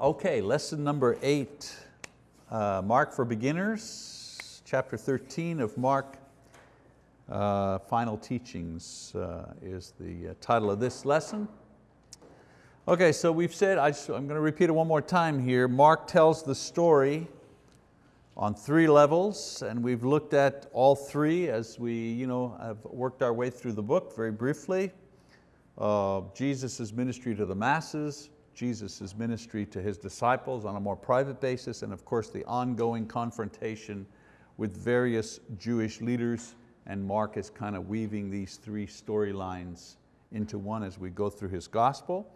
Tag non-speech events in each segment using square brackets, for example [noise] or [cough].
Okay, lesson number eight, uh, Mark for Beginners, chapter 13 of Mark. Uh, Final Teachings uh, is the uh, title of this lesson. Okay, so we've said, I am going to repeat it one more time here. Mark tells the story on three levels and we've looked at all three as we you know, have worked our way through the book very briefly. Uh, Jesus' ministry to the masses, Jesus' ministry to His disciples on a more private basis, and of course the ongoing confrontation with various Jewish leaders, and Mark is kind of weaving these three storylines into one as we go through his gospel.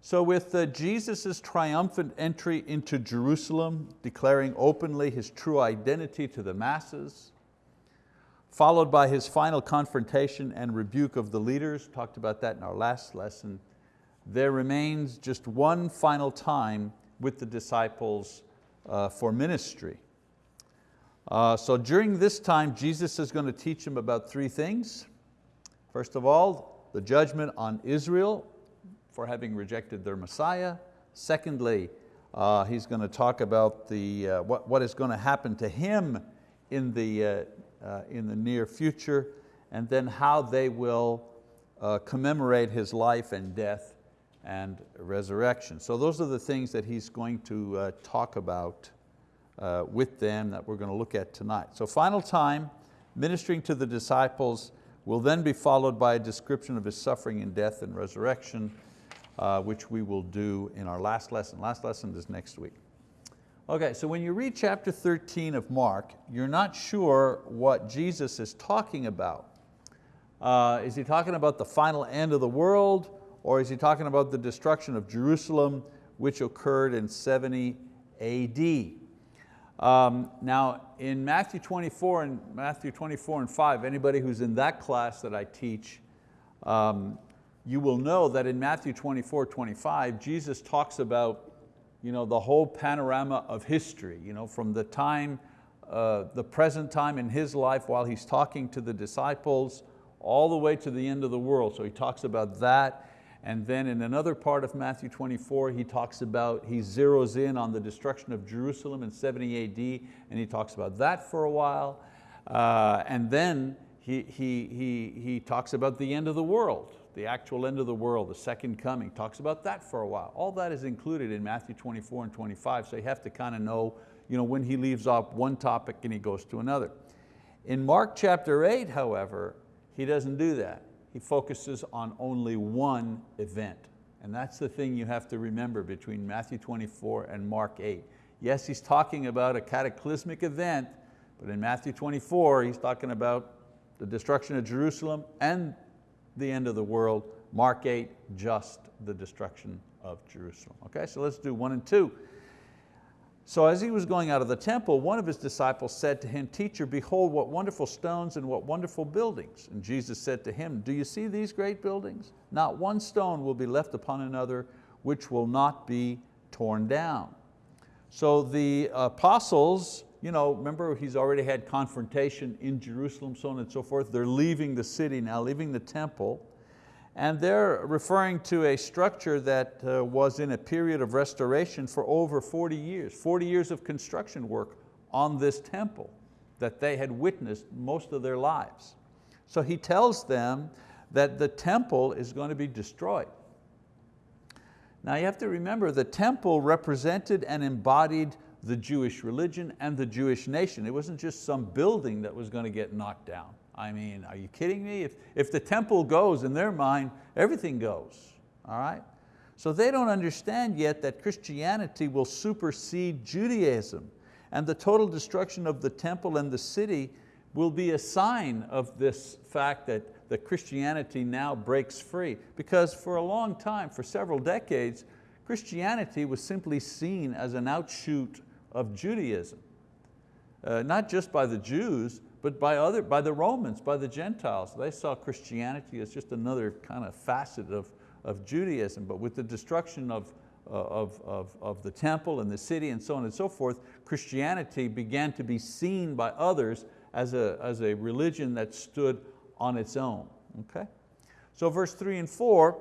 So with uh, Jesus' triumphant entry into Jerusalem, declaring openly His true identity to the masses, followed by His final confrontation and rebuke of the leaders, talked about that in our last lesson, there remains just one final time with the disciples uh, for ministry. Uh, so during this time, Jesus is going to teach them about three things. First of all, the judgment on Israel for having rejected their Messiah. Secondly, uh, he's going to talk about the, uh, what, what is going to happen to him in the, uh, uh, in the near future, and then how they will uh, commemorate his life and death and resurrection. So those are the things that he's going to uh, talk about uh, with them that we're going to look at tonight. So final time, ministering to the disciples will then be followed by a description of his suffering and death and resurrection, uh, which we will do in our last lesson. Last lesson is next week. Okay, so when you read chapter 13 of Mark, you're not sure what Jesus is talking about. Uh, is he talking about the final end of the world? Or is he talking about the destruction of Jerusalem, which occurred in 70 AD? Um, now in Matthew 24 and Matthew 24 and 5, anybody who's in that class that I teach, um, you will know that in Matthew 24, 25, Jesus talks about you know, the whole panorama of history, you know, from the time, uh, the present time in his life while he's talking to the disciples, all the way to the end of the world. So he talks about that. And then in another part of Matthew 24, he talks about, he zeroes in on the destruction of Jerusalem in 70 AD, and he talks about that for a while. Uh, and then he, he, he, he talks about the end of the world, the actual end of the world, the second coming, talks about that for a while. All that is included in Matthew 24 and 25, so you have to kind of know, you know when he leaves off one topic and he goes to another. In Mark chapter eight, however, he doesn't do that he focuses on only one event. And that's the thing you have to remember between Matthew 24 and Mark 8. Yes, he's talking about a cataclysmic event, but in Matthew 24, he's talking about the destruction of Jerusalem and the end of the world. Mark 8, just the destruction of Jerusalem. Okay, so let's do one and two. So as he was going out of the temple, one of his disciples said to him, Teacher, behold what wonderful stones and what wonderful buildings. And Jesus said to him, Do you see these great buildings? Not one stone will be left upon another which will not be torn down. So the apostles, you know, remember he's already had confrontation in Jerusalem, so on and so forth. They're leaving the city now, leaving the temple. And they're referring to a structure that uh, was in a period of restoration for over 40 years, 40 years of construction work on this temple that they had witnessed most of their lives. So he tells them that the temple is going to be destroyed. Now you have to remember the temple represented and embodied the Jewish religion and the Jewish nation. It wasn't just some building that was going to get knocked down. I mean, are you kidding me? If, if the temple goes, in their mind, everything goes, all right? So they don't understand yet that Christianity will supersede Judaism and the total destruction of the temple and the city will be a sign of this fact that, that Christianity now breaks free. Because for a long time, for several decades, Christianity was simply seen as an outshoot of Judaism. Uh, not just by the Jews, but by, other, by the Romans, by the Gentiles. They saw Christianity as just another kind of facet of, of Judaism, but with the destruction of, uh, of, of, of the temple and the city and so on and so forth, Christianity began to be seen by others as a, as a religion that stood on its own. Okay? So verse three and four,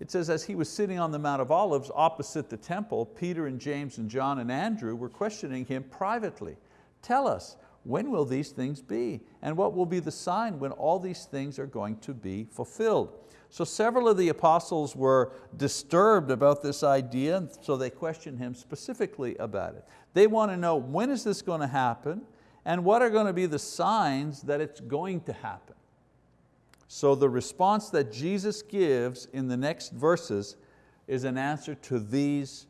it says, as he was sitting on the Mount of Olives opposite the temple, Peter and James and John and Andrew were questioning him privately. Tell us, when will these things be? And what will be the sign when all these things are going to be fulfilled? So several of the apostles were disturbed about this idea, and so they questioned him specifically about it. They want to know when is this going to happen and what are going to be the signs that it's going to happen. So the response that Jesus gives in the next verses is an answer to these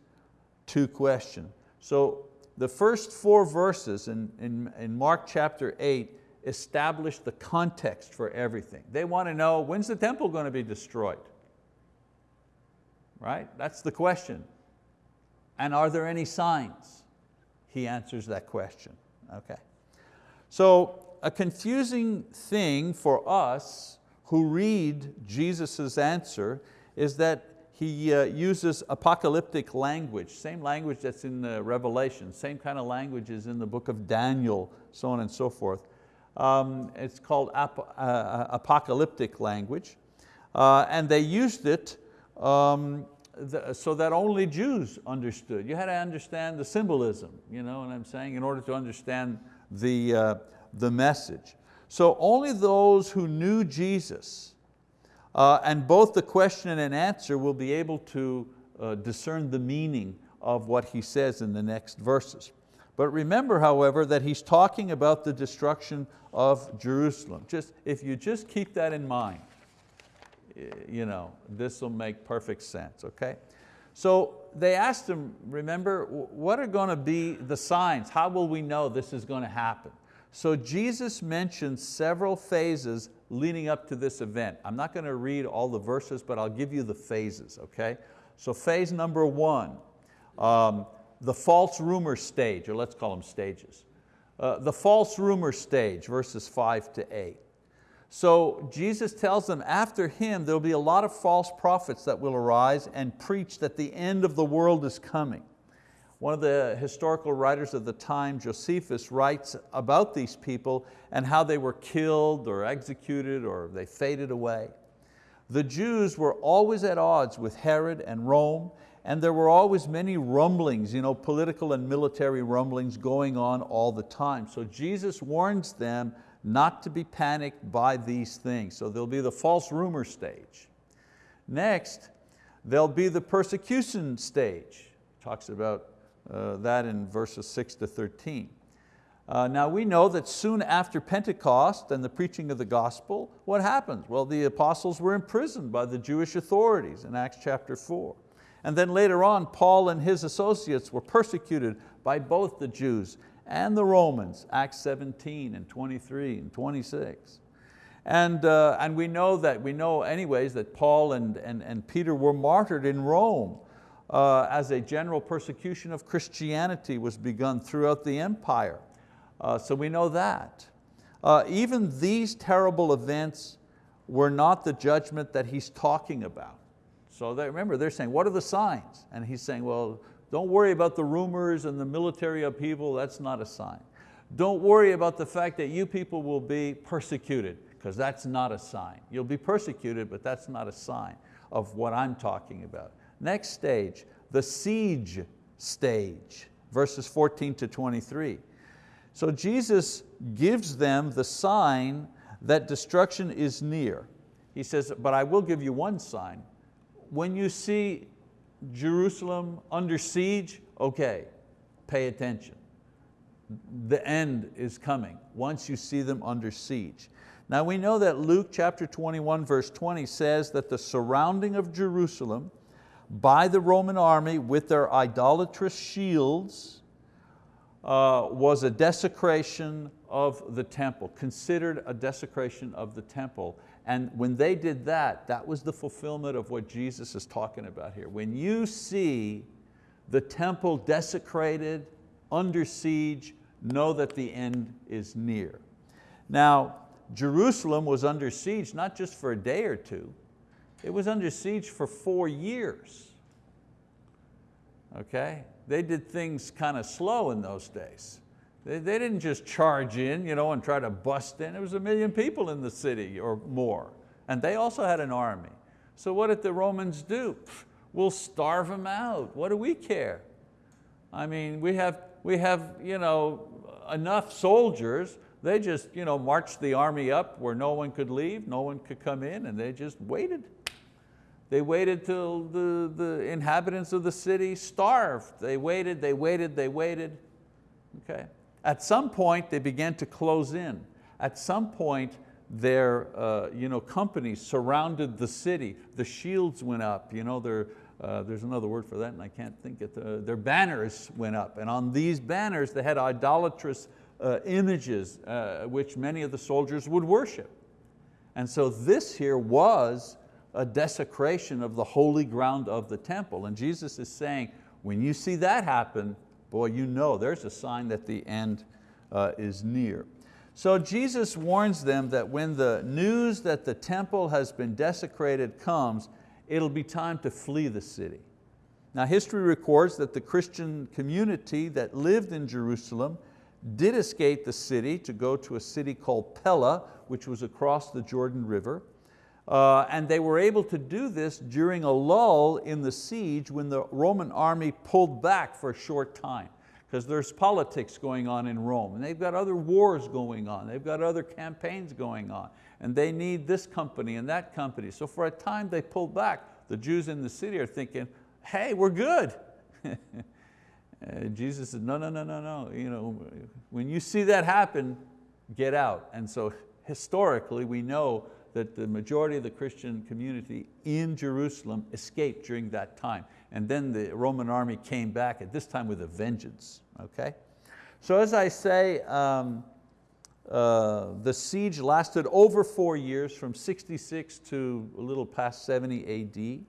two questions. So the first four verses in, in, in Mark chapter eight establish the context for everything. They want to know when's the temple going to be destroyed? Right, that's the question. And are there any signs? He answers that question, okay. So a confusing thing for us who read Jesus' answer is that he uh, uses apocalyptic language, same language that's in the Revelation, same kind of language is in the book of Daniel, so on and so forth. Um, it's called ap uh, uh apocalyptic language. Uh, and they used it um, the, so that only Jews understood. You had to understand the symbolism, you know what I'm saying, in order to understand the, uh, the message. So only those who knew Jesus uh, and both the question and answer will be able to uh, discern the meaning of what he says in the next verses. But remember, however, that he's talking about the destruction of Jerusalem. Just, if you just keep that in mind, you know, this will make perfect sense, okay? So they asked him, remember, what are going to be the signs? How will we know this is going to happen? So Jesus mentions several phases leading up to this event. I'm not going to read all the verses, but I'll give you the phases, okay? So phase number one, um, the false rumor stage, or let's call them stages. Uh, the false rumor stage, verses five to eight. So Jesus tells them after him there'll be a lot of false prophets that will arise and preach that the end of the world is coming. One of the historical writers of the time, Josephus, writes about these people and how they were killed or executed or they faded away. The Jews were always at odds with Herod and Rome and there were always many rumblings, you know, political and military rumblings going on all the time. So Jesus warns them not to be panicked by these things. So there'll be the false rumor stage. Next, there'll be the persecution stage. Talks about uh, that in verses six to 13. Uh, now we know that soon after Pentecost and the preaching of the gospel, what happens? Well, the apostles were imprisoned by the Jewish authorities in Acts chapter four. And then later on, Paul and his associates were persecuted by both the Jews and the Romans, Acts 17 and 23 and 26. And, uh, and we know that, we know anyways that Paul and, and, and Peter were martyred in Rome uh, as a general persecution of Christianity was begun throughout the empire. Uh, so we know that. Uh, even these terrible events were not the judgment that he's talking about. So they, remember, they're saying, what are the signs? And he's saying, well, don't worry about the rumors and the military upheaval, that's not a sign. Don't worry about the fact that you people will be persecuted, because that's not a sign. You'll be persecuted, but that's not a sign of what I'm talking about. Next stage, the siege stage, verses 14 to 23. So Jesus gives them the sign that destruction is near. He says, but I will give you one sign. When you see Jerusalem under siege, okay, pay attention. The end is coming once you see them under siege. Now we know that Luke chapter 21 verse 20 says that the surrounding of Jerusalem by the Roman army with their idolatrous shields uh, was a desecration of the temple, considered a desecration of the temple. And when they did that, that was the fulfillment of what Jesus is talking about here. When you see the temple desecrated, under siege, know that the end is near. Now, Jerusalem was under siege not just for a day or two, it was under siege for four years. Okay? They did things kind of slow in those days. They, they didn't just charge in you know, and try to bust in. There was a million people in the city or more. And they also had an army. So what did the Romans do? We'll starve them out. What do we care? I mean, we have, we have you know, enough soldiers. They just you know, marched the army up where no one could leave, no one could come in, and they just waited. They waited till the, the inhabitants of the city starved. They waited, they waited, they waited. Okay. At some point, they began to close in. At some point, their uh, you know, companies surrounded the city. The shields went up. You know, their, uh, there's another word for that and I can't think it. Uh, their banners went up. And on these banners, they had idolatrous uh, images uh, which many of the soldiers would worship. And so this here was a desecration of the holy ground of the temple. And Jesus is saying, when you see that happen, boy, you know there's a sign that the end uh, is near. So Jesus warns them that when the news that the temple has been desecrated comes, it'll be time to flee the city. Now history records that the Christian community that lived in Jerusalem did escape the city to go to a city called Pella, which was across the Jordan River. Uh, and they were able to do this during a lull in the siege when the Roman army pulled back for a short time because there's politics going on in Rome and they've got other wars going on, they've got other campaigns going on and they need this company and that company. So for a time they pulled back. The Jews in the city are thinking, hey, we're good. [laughs] Jesus said, no, no, no, no, no. You know, when you see that happen, get out. And so historically we know that the majority of the Christian community in Jerusalem escaped during that time. And then the Roman army came back, at this time with a vengeance, okay? So as I say, um, uh, the siege lasted over four years, from 66 to a little past 70 AD.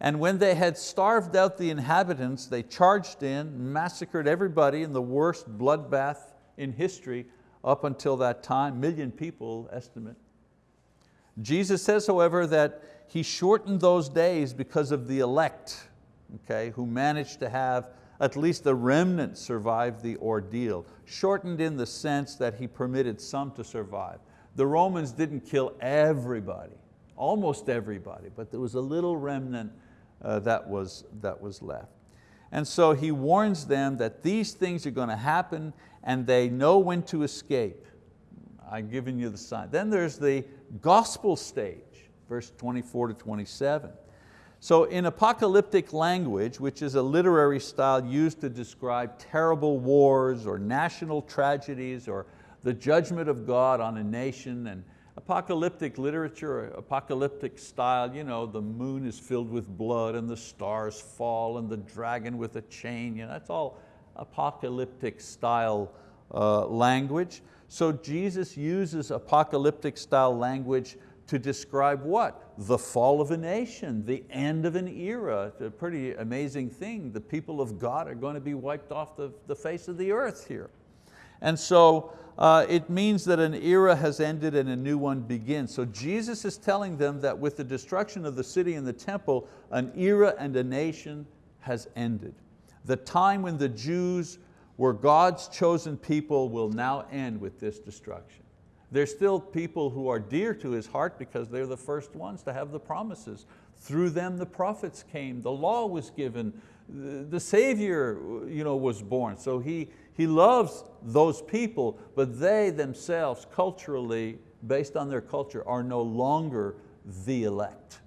And when they had starved out the inhabitants, they charged in, massacred everybody in the worst bloodbath in history up until that time, million people estimate. Jesus says, however, that He shortened those days because of the elect, okay, who managed to have at least the remnant survive the ordeal. Shortened in the sense that He permitted some to survive. The Romans didn't kill everybody, almost everybody, but there was a little remnant uh, that, was, that was left. And so He warns them that these things are going to happen and they know when to escape. I've given you the sign. Then there's the gospel stage, verse 24 to 27. So in apocalyptic language, which is a literary style used to describe terrible wars or national tragedies or the judgment of God on a nation and apocalyptic literature, apocalyptic style, you know, the moon is filled with blood and the stars fall and the dragon with a chain, you know, that's all apocalyptic style uh, language. So Jesus uses apocalyptic style language to describe what? The fall of a nation, the end of an era. It's a pretty amazing thing. The people of God are going to be wiped off the, the face of the earth here. And so uh, it means that an era has ended and a new one begins. So Jesus is telling them that with the destruction of the city and the temple, an era and a nation has ended. The time when the Jews where God's chosen people will now end with this destruction. There's still people who are dear to His heart because they're the first ones to have the promises. Through them the prophets came, the law was given, the Savior you know, was born. So he, he loves those people, but they themselves culturally, based on their culture, are no longer the elect.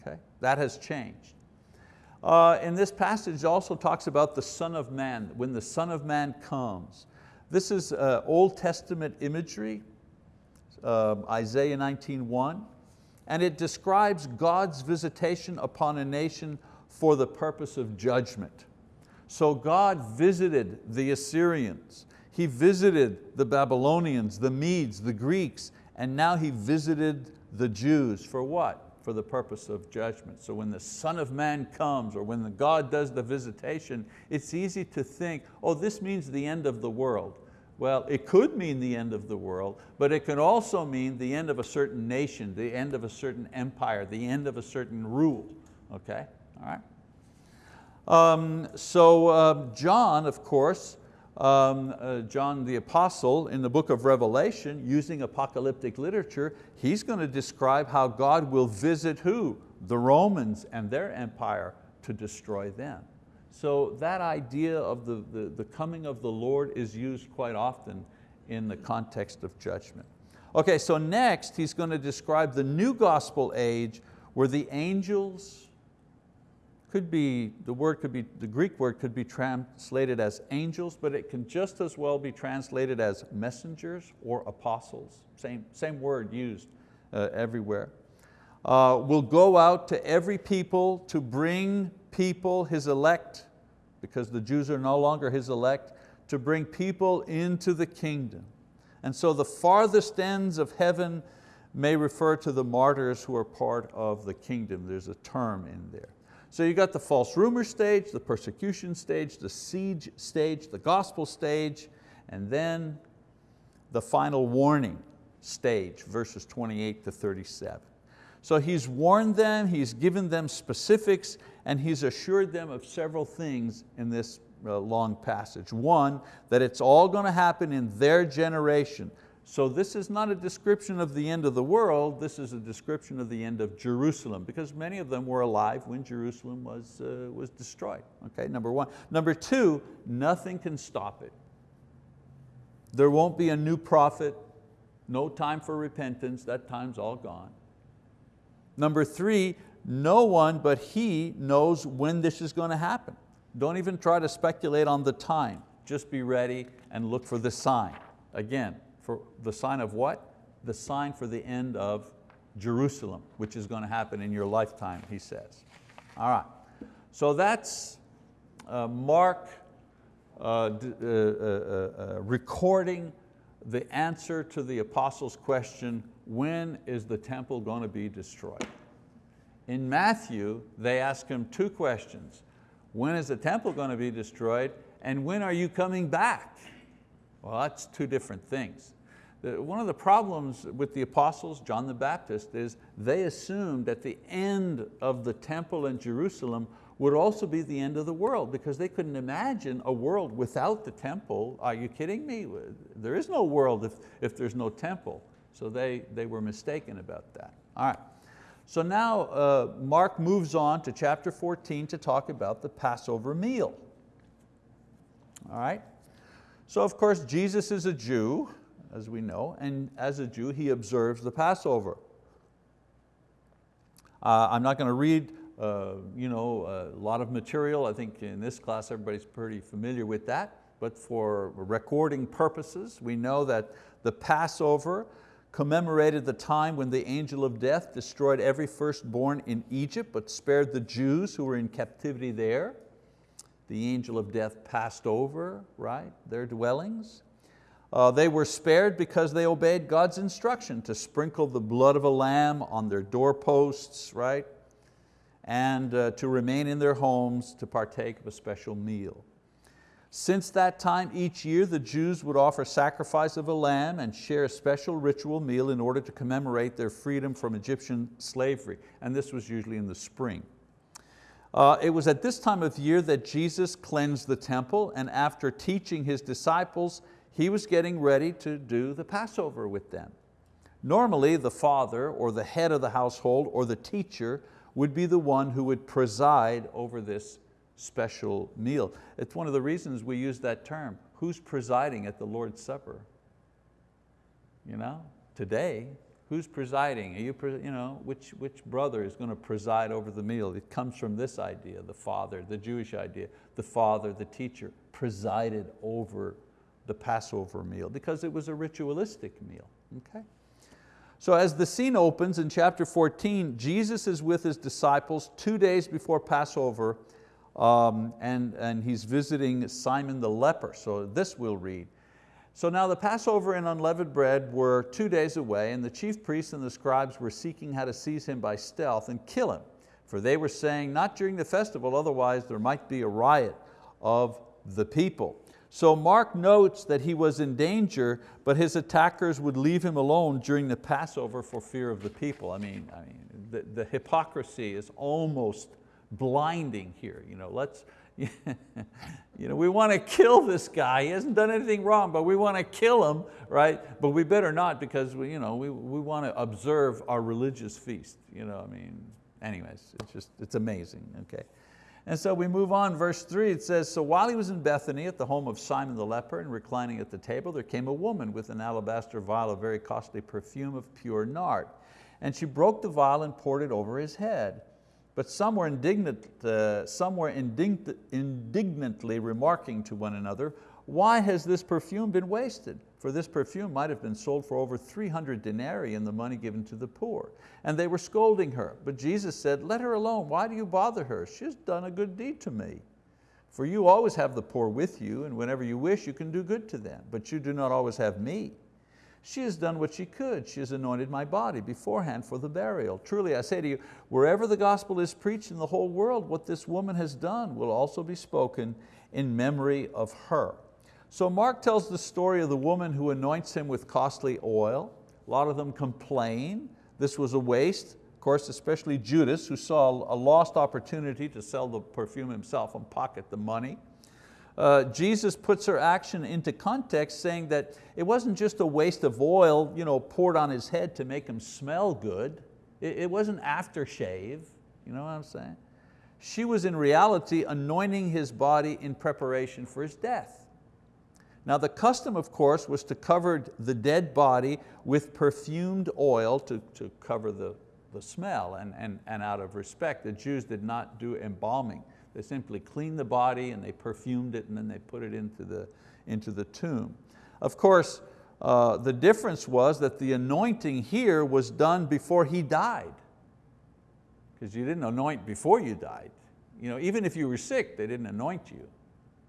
Okay? That has changed. Uh, and this passage also talks about the Son of Man, when the Son of Man comes. This is uh, Old Testament imagery, uh, Isaiah 19.1, and it describes God's visitation upon a nation for the purpose of judgment. So God visited the Assyrians, He visited the Babylonians, the Medes, the Greeks, and now He visited the Jews for what? For the purpose of judgment. So when the Son of Man comes or when the God does the visitation, it's easy to think, oh, this means the end of the world. Well, it could mean the end of the world, but it can also mean the end of a certain nation, the end of a certain empire, the end of a certain rule, okay, all right? Um, so uh, John, of course, um, uh, John the Apostle in the book of Revelation, using apocalyptic literature, he's going to describe how God will visit who? the Romans and their empire to destroy them. So that idea of the, the, the coming of the Lord is used quite often in the context of judgment. Okay, so next he's going to describe the new gospel age where the angels could be, the word could be, the Greek word could be translated as angels, but it can just as well be translated as messengers or apostles. Same, same word used uh, everywhere. Uh, will go out to every people to bring people, His elect, because the Jews are no longer His elect, to bring people into the kingdom. And so the farthest ends of heaven may refer to the martyrs who are part of the kingdom. There's a term in there. So you got the false rumor stage, the persecution stage, the siege stage, the gospel stage, and then the final warning stage, verses 28 to 37. So he's warned them, he's given them specifics, and he's assured them of several things in this uh, long passage. One, that it's all going to happen in their generation. So this is not a description of the end of the world, this is a description of the end of Jerusalem, because many of them were alive when Jerusalem was, uh, was destroyed, okay, number one. Number two, nothing can stop it. There won't be a new prophet, no time for repentance, that time's all gone. Number three, no one but He knows when this is going to happen. Don't even try to speculate on the time. Just be ready and look for the sign. Again, for the sign of what? The sign for the end of Jerusalem, which is going to happen in your lifetime, he says. All right, so that's uh, Mark uh, uh, uh, uh, recording the answer to the apostles' question, when is the temple going to be destroyed? In Matthew, they ask him two questions. When is the temple going to be destroyed? And when are you coming back? Well, that's two different things. One of the problems with the apostles, John the Baptist, is they assumed that the end of the temple in Jerusalem would also be the end of the world because they couldn't imagine a world without the temple. Are you kidding me? There is no world if, if there's no temple. So they, they were mistaken about that. All right. So now uh, Mark moves on to chapter 14 to talk about the Passover meal. All right? So of course Jesus is a Jew, as we know, and as a Jew he observes the Passover. Uh, I'm not going to read uh, you know, a lot of material. I think in this class everybody's pretty familiar with that, but for recording purposes, we know that the Passover commemorated the time when the angel of death destroyed every firstborn in Egypt, but spared the Jews who were in captivity there. The angel of death passed over right, their dwellings. Uh, they were spared because they obeyed God's instruction to sprinkle the blood of a lamb on their doorposts, right? and uh, to remain in their homes to partake of a special meal. Since that time, each year the Jews would offer sacrifice of a lamb and share a special ritual meal in order to commemorate their freedom from Egyptian slavery. And this was usually in the spring. Uh, it was at this time of year that Jesus cleansed the temple and after teaching His disciples, He was getting ready to do the Passover with them. Normally the father or the head of the household or the teacher would be the one who would preside over this special meal. It's one of the reasons we use that term. Who's presiding at the Lord's Supper? You know, today, who's presiding? Are you, you know, which, which brother is going to preside over the meal? It comes from this idea, the father, the Jewish idea. The father, the teacher, presided over the Passover meal because it was a ritualistic meal, okay? So as the scene opens in chapter 14, Jesus is with His disciples two days before Passover um, and, and He's visiting Simon the leper. So this we'll read. So now the Passover and unleavened bread were two days away and the chief priests and the scribes were seeking how to seize Him by stealth and kill Him. For they were saying, not during the festival, otherwise there might be a riot of the people. So Mark notes that he was in danger, but his attackers would leave him alone during the Passover for fear of the people. I mean, I mean the, the hypocrisy is almost blinding here. You know, let's, [laughs] you know, we want to kill this guy. He hasn't done anything wrong, but we want to kill him, right? But we better not because we, you know, we, we want to observe our religious feast. You know, I mean, anyways, it's just, it's amazing, okay. And so we move on, verse three, it says, so while he was in Bethany at the home of Simon the leper and reclining at the table, there came a woman with an alabaster vial of very costly perfume of pure nard. And she broke the vial and poured it over his head. But some were, indignant, uh, some were indign indignantly remarking to one another, why has this perfume been wasted? For this perfume might have been sold for over 300 denarii and the money given to the poor. And they were scolding her. But Jesus said, let her alone, why do you bother her? She's done a good deed to me. For you always have the poor with you, and whenever you wish, you can do good to them, but you do not always have me. She has done what she could. She has anointed my body beforehand for the burial. Truly I say to you, wherever the gospel is preached in the whole world, what this woman has done will also be spoken in memory of her. So Mark tells the story of the woman who anoints him with costly oil. A lot of them complain. This was a waste. Of course, especially Judas, who saw a lost opportunity to sell the perfume himself and pocket the money. Uh, Jesus puts her action into context saying that it wasn't just a waste of oil you know, poured on his head to make him smell good. It, it wasn't aftershave, you know what I'm saying? She was in reality anointing his body in preparation for his death. Now the custom, of course, was to cover the dead body with perfumed oil to, to cover the, the smell and, and, and out of respect. The Jews did not do embalming. They simply cleaned the body and they perfumed it and then they put it into the, into the tomb. Of course, uh, the difference was that the anointing here was done before he died. Because you didn't anoint before you died. You know, even if you were sick, they didn't anoint you.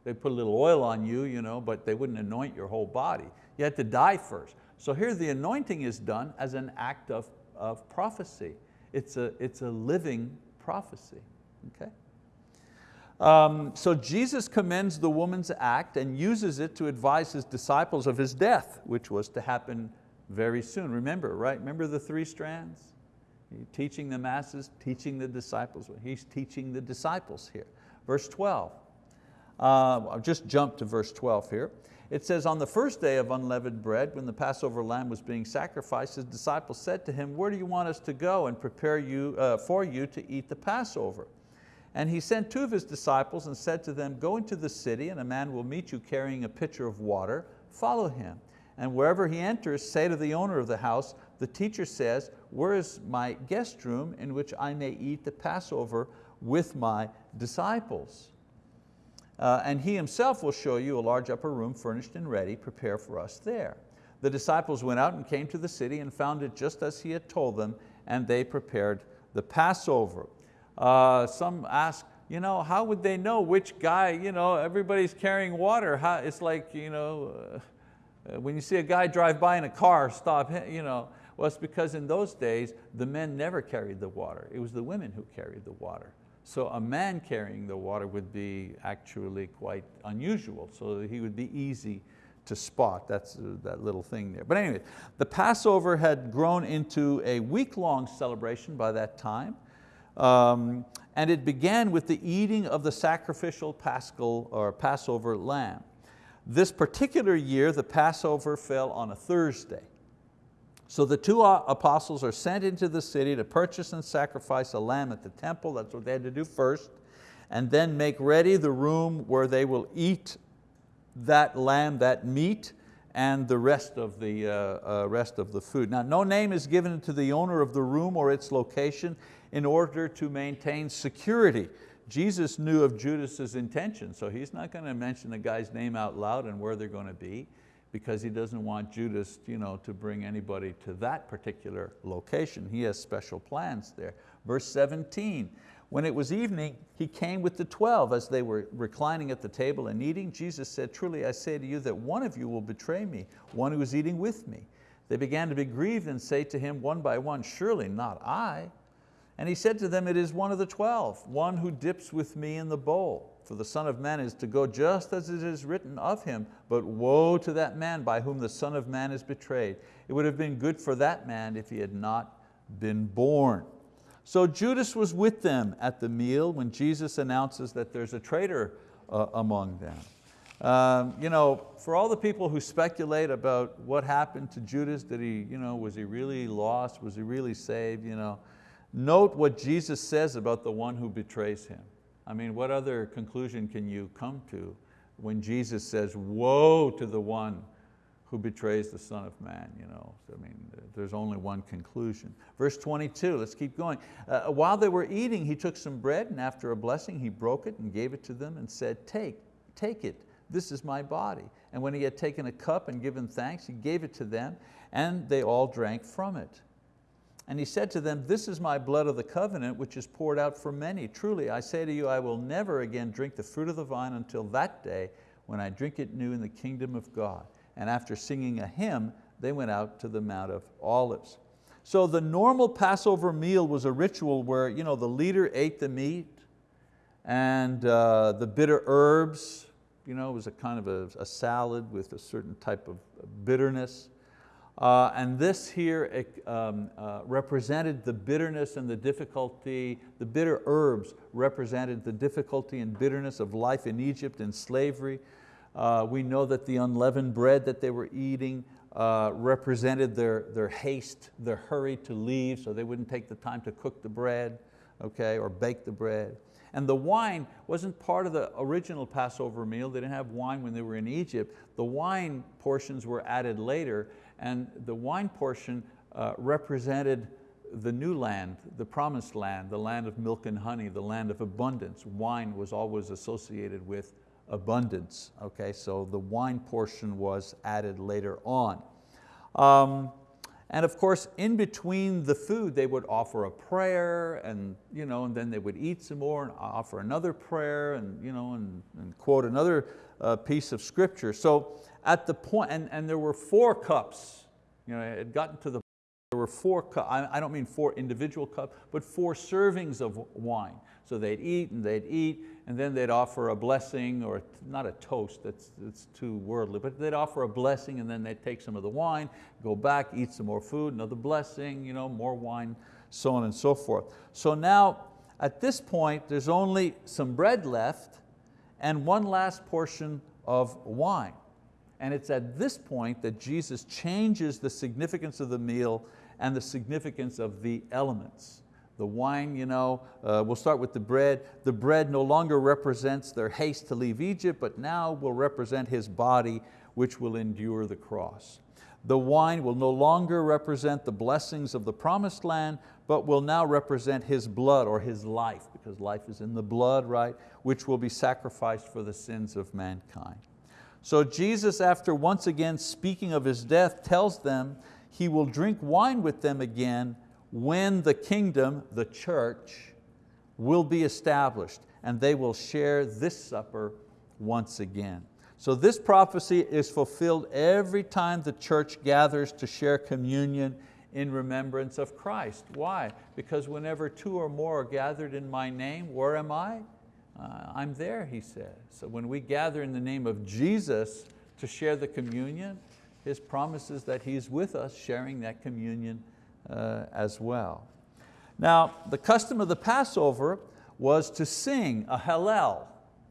They put a little oil on you, you know, but they wouldn't anoint your whole body. You had to die first. So here the anointing is done as an act of, of prophecy. It's a, it's a living prophecy, okay? Um, so Jesus commends the woman's act and uses it to advise his disciples of his death, which was to happen very soon. Remember, right? Remember the three strands? Teaching the masses, teaching the disciples. He's teaching the disciples here. Verse 12, uh, I'll just jump to verse 12 here. It says, on the first day of unleavened bread, when the Passover lamb was being sacrificed, his disciples said to him, where do you want us to go and prepare you, uh, for you to eat the Passover? And he sent two of his disciples and said to them, go into the city and a man will meet you carrying a pitcher of water, follow him. And wherever he enters, say to the owner of the house, the teacher says, where is my guest room in which I may eat the Passover with my disciples? Uh, and he himself will show you a large upper room furnished and ready, prepare for us there. The disciples went out and came to the city and found it just as he had told them, and they prepared the Passover. Uh, some ask, you know, how would they know which guy, you know, everybody's carrying water. How, it's like, you know, uh, when you see a guy drive by in a car, stop, you know, well, it's because in those days, the men never carried the water. It was the women who carried the water. So a man carrying the water would be actually quite unusual, so he would be easy to spot, that's uh, that little thing there. But anyway, the Passover had grown into a week-long celebration by that time, um, and it began with the eating of the sacrificial paschal or Passover lamb. This particular year, the Passover fell on a Thursday. So the two apostles are sent into the city to purchase and sacrifice a lamb at the temple, that's what they had to do first, and then make ready the room where they will eat that lamb, that meat, and the rest of the, uh, uh, rest of the food. Now no name is given to the owner of the room or its location in order to maintain security. Jesus knew of Judas's intention, so he's not going to mention the guy's name out loud and where they're going to be because he doesn't want Judas you know, to bring anybody to that particular location. He has special plans there. Verse 17, when it was evening, he came with the 12 as they were reclining at the table and eating. Jesus said, truly I say to you that one of you will betray me, one who is eating with me. They began to be grieved and say to him one by one, surely not I. And he said to them, it is one of the 12, one who dips with me in the bowl. For the Son of Man is to go just as it is written of him, but woe to that man by whom the Son of Man is betrayed. It would have been good for that man if he had not been born. So Judas was with them at the meal when Jesus announces that there's a traitor uh, among them. Um, you know, for all the people who speculate about what happened to Judas, did he, you know, was he really lost? Was he really saved? You know, Note what Jesus says about the one who betrays Him. I mean, what other conclusion can you come to when Jesus says, woe to the one who betrays the Son of Man. You know? I mean, there's only one conclusion. Verse 22, let's keep going. Uh, while they were eating, he took some bread and after a blessing, he broke it and gave it to them and said, take, take it, this is my body. And when he had taken a cup and given thanks, he gave it to them and they all drank from it. And he said to them, this is my blood of the covenant, which is poured out for many. Truly, I say to you, I will never again drink the fruit of the vine until that day when I drink it new in the kingdom of God. And after singing a hymn, they went out to the Mount of Olives. So the normal Passover meal was a ritual where you know, the leader ate the meat and uh, the bitter herbs, you know, it was a kind of a, a salad with a certain type of bitterness. Uh, and this here um, uh, represented the bitterness and the difficulty, the bitter herbs represented the difficulty and bitterness of life in Egypt and slavery. Uh, we know that the unleavened bread that they were eating uh, represented their, their haste, their hurry to leave so they wouldn't take the time to cook the bread okay, or bake the bread. And the wine wasn't part of the original Passover meal. They didn't have wine when they were in Egypt. The wine portions were added later and the wine portion uh, represented the new land, the promised land, the land of milk and honey, the land of abundance. Wine was always associated with abundance. Okay, so the wine portion was added later on. Um, and of course, in between the food, they would offer a prayer and, you know, and then they would eat some more and offer another prayer and, you know, and, and quote another uh, piece of scripture. So at the point, and, and there were four cups, you know, it had gotten to the there were four cups, I don't mean four individual cups, but four servings of wine. So they'd eat and they'd eat, and then they'd offer a blessing, or not a toast, that's, that's too worldly, but they'd offer a blessing and then they'd take some of the wine, go back, eat some more food, another blessing, you know, more wine, so on and so forth. So now, at this point, there's only some bread left and one last portion of wine. And it's at this point that Jesus changes the significance of the meal and the significance of the elements. The wine, you know, uh, we'll start with the bread. The bread no longer represents their haste to leave Egypt, but now will represent His body, which will endure the cross. The wine will no longer represent the blessings of the promised land, but will now represent His blood or His life, because life is in the blood, right? Which will be sacrificed for the sins of mankind. So Jesus, after once again speaking of His death, tells them He will drink wine with them again when the kingdom, the church, will be established and they will share this supper once again. So this prophecy is fulfilled every time the church gathers to share communion in remembrance of Christ. Why? Because whenever two or more are gathered in my name, where am I? Uh, I'm there, he says. So when we gather in the name of Jesus to share the communion, His promise is that He's with us sharing that communion uh, as well. Now, the custom of the Passover was to sing a Hallel,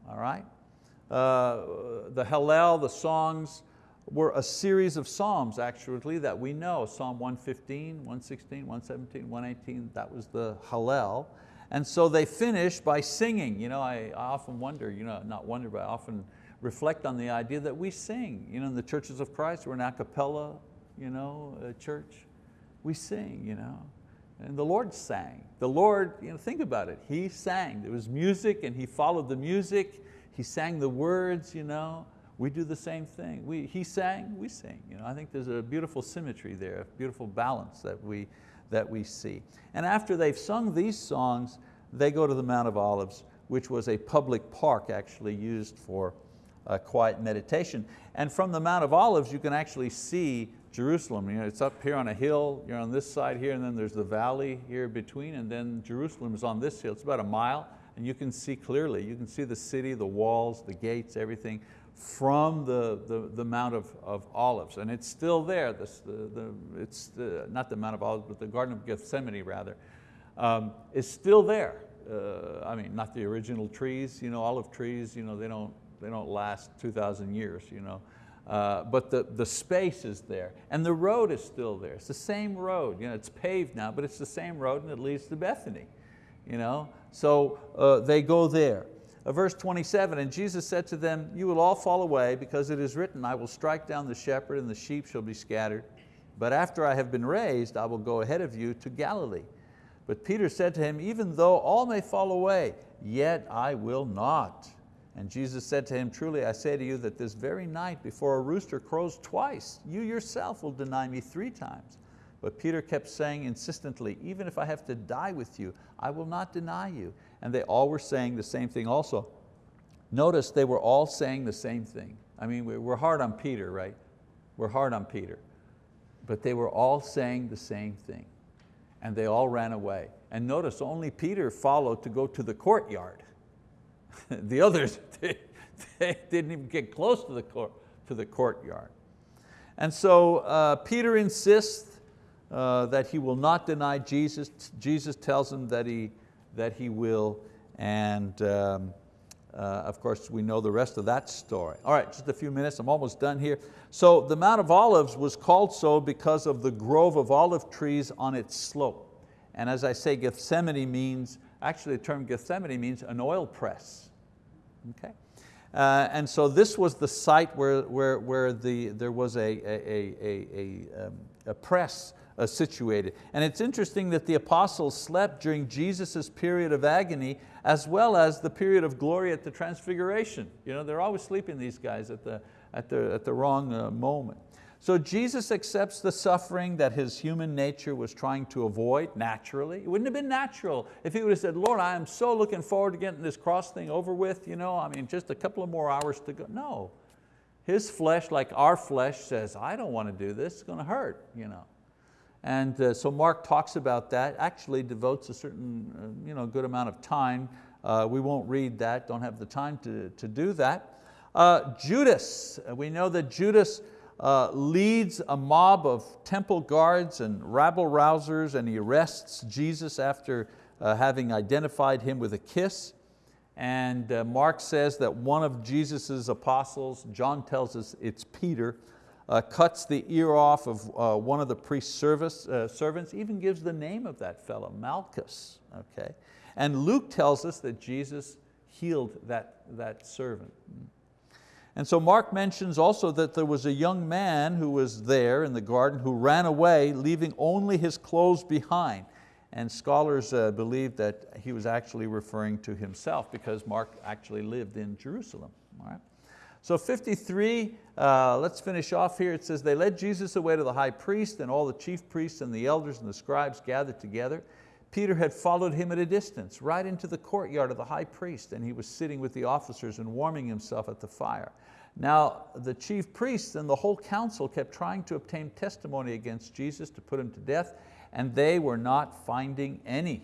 all right? Uh, the Hallel, the songs, were a series of psalms actually that we know. Psalm 115, 116, 117, 118, that was the Hallel. And so they finish by singing. You know, I, I often wonder, you know, not wonder, but I often reflect on the idea that we sing. You know, in the churches of Christ, we're an a cappella you know, uh, church we sing, you know. And the Lord sang. The Lord, you know, think about it, He sang. There was music and He followed the music. He sang the words, you know. We do the same thing. We, he sang, we sing. You know, I think there's a beautiful symmetry there, a beautiful balance that we, that we see. And after they've sung these songs, they go to the Mount of Olives, which was a public park actually used for uh, quiet meditation. And from the Mount of Olives, you can actually see Jerusalem. You know, it's up here on a hill, you're on this side here, and then there's the valley here between, and then Jerusalem is on this hill. It's about a mile, and you can see clearly. You can see the city, the walls, the gates, everything from the, the, the Mount of, of Olives. And it's still there. This, the, the, it's the, not the Mount of Olives, but the Garden of Gethsemane rather. Um, is still there. Uh, I mean, not the original trees, you know, olive trees, you know, they, don't, they don't last 2,000 years. You know. uh, but the, the space is there. And the road is still there. It's the same road. You know, it's paved now, but it's the same road and it leads to Bethany. You know? So uh, they go there. Uh, verse 27, and Jesus said to them, you will all fall away because it is written, I will strike down the shepherd and the sheep shall be scattered. But after I have been raised, I will go ahead of you to Galilee. But Peter said to him, even though all may fall away, yet I will not. And Jesus said to him, truly I say to you that this very night before a rooster crows twice, you yourself will deny me three times. But Peter kept saying insistently, even if I have to die with you, I will not deny you. And they all were saying the same thing also. Notice they were all saying the same thing. I mean, we're hard on Peter, right? We're hard on Peter. But they were all saying the same thing. And they all ran away. And notice only Peter followed to go to the courtyard. [laughs] the others, [laughs] they, they, didn't even get close to the, court, to the courtyard. And so uh, Peter insists uh, that he will not deny Jesus. Jesus tells him that he, that he will, and um, uh, of course we know the rest of that story. All right, just a few minutes, I'm almost done here. So the Mount of Olives was called so because of the grove of olive trees on its slope. And as I say, Gethsemane means, actually the term Gethsemane means an oil press okay? Uh, and so this was the site where, where, where the, there was a, a, a, a, um, a press uh, situated. And it's interesting that the apostles slept during Jesus' period of agony as well as the period of glory at the transfiguration. You know, they're always sleeping, these guys, at the, at the, at the wrong uh, moment. So Jesus accepts the suffering that his human nature was trying to avoid naturally. It wouldn't have been natural if he would have said, Lord, I am so looking forward to getting this cross thing over with, you know, I mean, just a couple of more hours to go. No, his flesh, like our flesh, says, I don't want to do this, it's going to hurt. You know. And uh, so Mark talks about that, actually devotes a certain uh, you know, good amount of time. Uh, we won't read that, don't have the time to, to do that. Uh, Judas, we know that Judas uh, leads a mob of temple guards and rabble rousers and he arrests Jesus after uh, having identified him with a kiss. And uh, Mark says that one of Jesus' apostles, John tells us it's Peter, uh, cuts the ear off of uh, one of the priest's uh, servants, even gives the name of that fellow, Malchus. Okay? And Luke tells us that Jesus healed that, that servant. And so Mark mentions also that there was a young man who was there in the garden who ran away, leaving only his clothes behind. And scholars uh, believe that he was actually referring to himself because Mark actually lived in Jerusalem. All right? So 53, uh, let's finish off here. It says, they led Jesus away to the high priest and all the chief priests and the elders and the scribes gathered together. Peter had followed him at a distance, right into the courtyard of the high priest, and he was sitting with the officers and warming himself at the fire. Now the chief priests and the whole council kept trying to obtain testimony against Jesus to put him to death, and they were not finding any.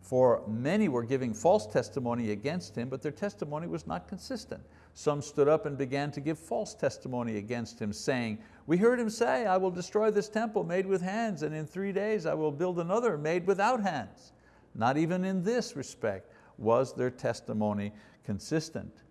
For many were giving false testimony against him, but their testimony was not consistent. Some stood up and began to give false testimony against him, saying, we heard him say, I will destroy this temple made with hands, and in three days I will build another made without hands. Not even in this respect was their testimony consistent.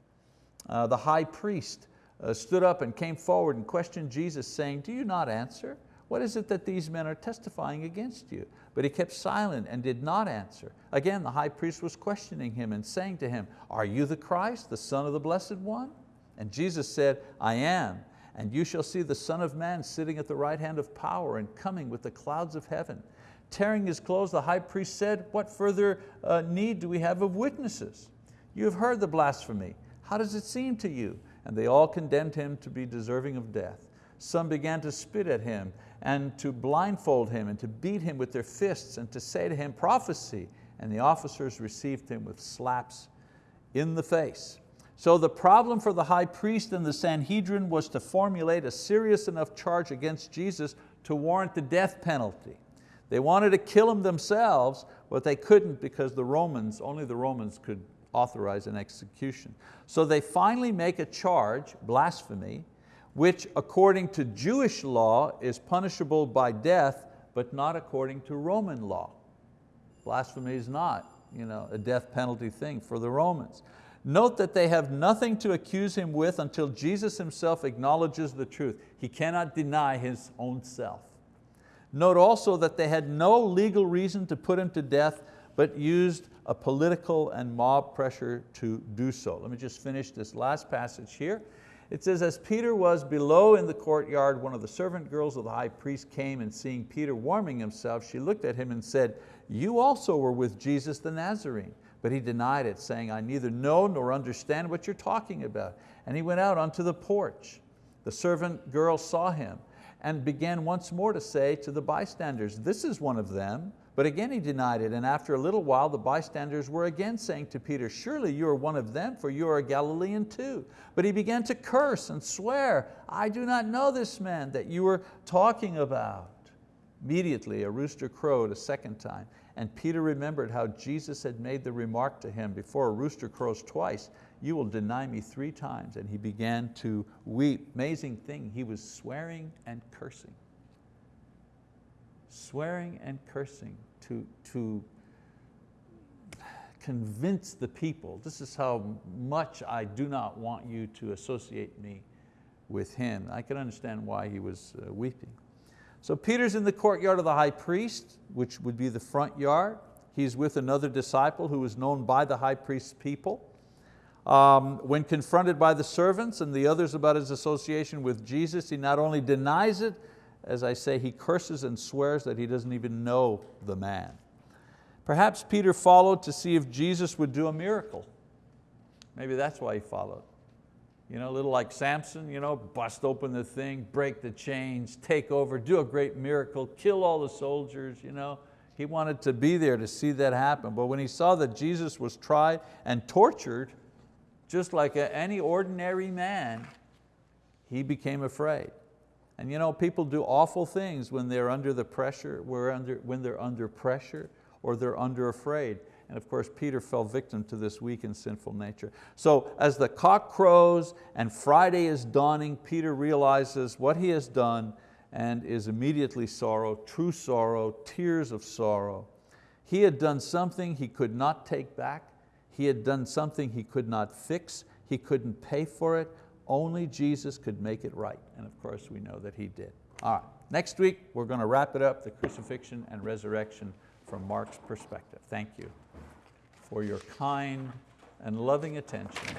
Uh, the high priest uh, stood up and came forward and questioned Jesus saying, do you not answer? What is it that these men are testifying against you? But he kept silent and did not answer. Again, the high priest was questioning him and saying to him, are you the Christ, the Son of the Blessed One? And Jesus said, I am, and you shall see the Son of Man sitting at the right hand of power and coming with the clouds of heaven. Tearing his clothes, the high priest said, what further uh, need do we have of witnesses? You have heard the blasphemy. How does it seem to you? And they all condemned him to be deserving of death. Some began to spit at him and to blindfold him and to beat him with their fists and to say to him, prophecy. And the officers received him with slaps in the face. So the problem for the high priest and the Sanhedrin was to formulate a serious enough charge against Jesus to warrant the death penalty. They wanted to kill him themselves, but they couldn't because the Romans, only the Romans could authorize an execution. So they finally make a charge, blasphemy, which according to Jewish law is punishable by death, but not according to Roman law. Blasphemy is not you know, a death penalty thing for the Romans. Note that they have nothing to accuse him with until Jesus himself acknowledges the truth. He cannot deny his own self. Note also that they had no legal reason to put him to death, but used a political and mob pressure to do so. Let me just finish this last passage here. It says, as Peter was below in the courtyard, one of the servant girls of the high priest came and seeing Peter warming himself, she looked at him and said, you also were with Jesus the Nazarene. But he denied it, saying, I neither know nor understand what you're talking about. And he went out onto the porch. The servant girl saw him and began once more to say to the bystanders, this is one of them. But again he denied it, and after a little while the bystanders were again saying to Peter, surely you are one of them, for you are a Galilean too. But he began to curse and swear, I do not know this man that you were talking about. Immediately a rooster crowed a second time, and Peter remembered how Jesus had made the remark to him, before a rooster crows twice, you will deny me three times. And he began to weep. Amazing thing, he was swearing and cursing. Swearing and cursing to, to convince the people, this is how much I do not want you to associate me with him. I can understand why he was uh, weeping. So Peter's in the courtyard of the high priest, which would be the front yard. He's with another disciple who was known by the high priest's people. Um, when confronted by the servants and the others about his association with Jesus, he not only denies it, as I say, he curses and swears that he doesn't even know the man. Perhaps Peter followed to see if Jesus would do a miracle. Maybe that's why he followed. You know, a little like Samson, you know, bust open the thing, break the chains, take over, do a great miracle, kill all the soldiers. You know. He wanted to be there to see that happen. But when he saw that Jesus was tried and tortured, just like any ordinary man, he became afraid. And you know, people do awful things when they're under the pressure, when they're under pressure or they're under afraid. And of course, Peter fell victim to this weak and sinful nature. So as the cock crows and Friday is dawning, Peter realizes what he has done and is immediately sorrow, true sorrow, tears of sorrow. He had done something he could not take back. He had done something he could not fix. He couldn't pay for it. Only Jesus could make it right. And of course, we know that He did. All right, next week, we're going to wrap it up, the crucifixion and resurrection from Mark's perspective. Thank you for your kind and loving attention.